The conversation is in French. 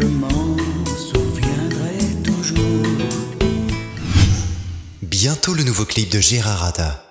je m'en souviendrai toujours. Bientôt le nouveau clip de Gérard Rada.